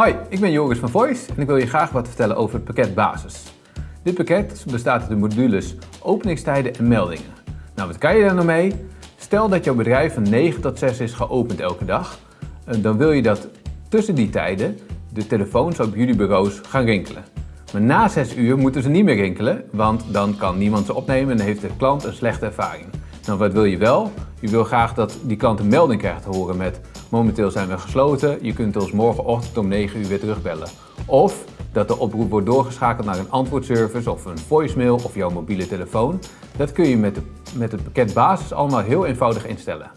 Hoi, ik ben Joris van Voice en ik wil je graag wat vertellen over het pakket Basis. Dit pakket bestaat uit de modules openingstijden en meldingen. Nou, wat kan je daar nou mee? Stel dat jouw bedrijf van 9 tot 6 is geopend elke dag. Eh, dan wil je dat tussen die tijden de telefoons op jullie bureaus gaan rinkelen. Maar na 6 uur moeten ze niet meer rinkelen, want dan kan niemand ze opnemen en heeft de klant een slechte ervaring. Nou, wat wil je wel? Je wil graag dat die klant een melding krijgt te horen met momenteel zijn we gesloten, je kunt ons morgenochtend om 9 uur weer terugbellen. Of dat de oproep wordt doorgeschakeld naar een antwoordservice of een voicemail of jouw mobiele telefoon. Dat kun je met, de, met het pakket basis allemaal heel eenvoudig instellen.